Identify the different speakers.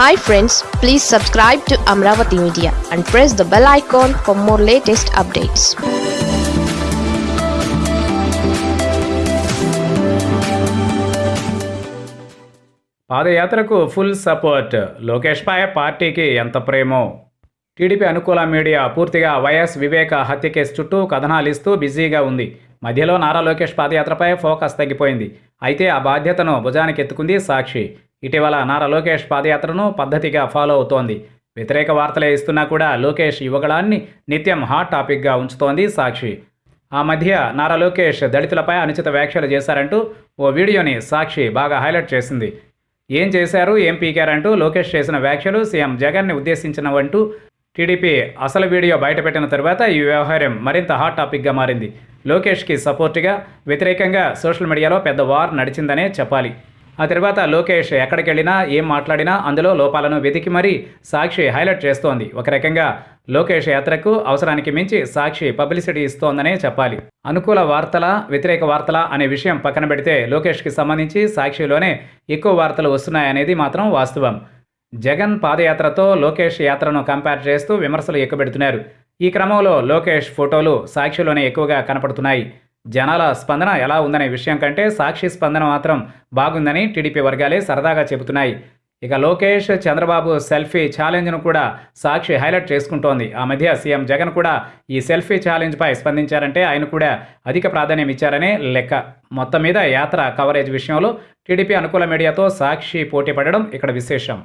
Speaker 1: Hi friends please subscribe to Amaravati media and press the bell icon for more latest updates
Speaker 2: పాదయాత్రకు full support లోకేష్పై పార్టీకి ఎంత ప్రేమో. TDP అనుకూల media పూర్తిగా వైఎస్ వివేక హత్య కేసు చుట్టూ కథనాలు ఇస్తూ బిజీగా ఉంది. మధ్యలో నారా లోకేష్ పాదయాత్రపై ఫోకస్ తగ్గిపోయింది. అయితే ఆ బాధ్యతను భుజానికి ఎత్తుకుంది సాక్షి. ఇటీవల నారా లోకేష్ పాదయాత్రను పద్ధతిగా ఫాలో అవుతోంది. వ్యతిరేక వార్తలే ఇస్తున్నా కూడా లోకేష్ యువగళాన్ని నిత్యం హాట్ టాపిక్గా ఉంచుతోంది సాక్షి. ఆ మధ్య నారా లోకేష్ దళితులపై అనుచిత వ్యాఖ్యలు చేశారంటూ ఓ వీడియోని సాక్షి బాగా హైలైట్ చేసింది. ఏం చేశారు ఏం పీకారంటూ లోకేష్ చేసిన వ్యాఖ్యలు సీఎం జగన్ని ఉద్దేశించినవంటూ టీడీపీ అసలు వీడియో బయటపెట్టిన తర్వాత ఈ వ్యవహారం మరింత హాట్ టాపిక్గా మారింది. లోకేష్కి సపోర్టుగా వ్యతిరేకంగా సోషల్ మీడియాలో పెద్ద వార్ నడిచిందనే చెప్పాలి. ఆ తర్వాత లోకేష్ ఎక్కడికి వెళ్ళినా ఏం మాట్లాడినా అందులో లోపాలను వెతికి మరీ సాక్షి హైలైట్ చేస్తోంది. ఒక రకంగా లోకేష్ యాత్రకు అవసరానికి మించి సాక్షి పబ్లిసిటీ ఇస్తోందనే చెప్పాలి. అనుకూల వార్తల వ్యతిరేక వార్తల అనే విషయం పక్కన పెడితే లోకేష్కి సంబంధించి సాక్షిలోనే ఎక్కువ వార్తలు వస్తున్నాయనేది మాత్రం వాస్తవం. జగన్ పాదయాత్రతో లోకేష్ యాత్రను కంపేర్ చేస్తూ విమర్శలు ఎక్కుపెడుతున్నారు. ఈ క్రమంలో లోకేష్ ఫోటోలు సాక్షిలోనే ఎక్కువగా కనపడుతున్నాయి. జనాల స్పందన ఎలా ఉందనే విషయం కంటే సాక్షి స్పందన మాత్రం బాగుందని టీడీపీ వర్గాలే సరదాగా చెబుతున్నాయి. ఇక లోకేష్ చంద్రబాబు సెల్ఫీ ఛాలెంజ్ను కూడా సాక్షి హైలైట్ చేసుకుంటోంది. ఆ మధ్య సీఎం జగన్ కూడా ఈ సెల్ఫీ ఛాలెంజ్పై స్పందించారంటే ఆయన కూడా అధిక ప్రాధాన్యం ఇచ్చారనే లెక్క. మొత్తం మీద యాత్ర కవరేజ్ విషయంలో టీడీపీ అనుకూల మీడియాతో సాక్షి పోటీ పడడం ఇక్కడ విశేషం.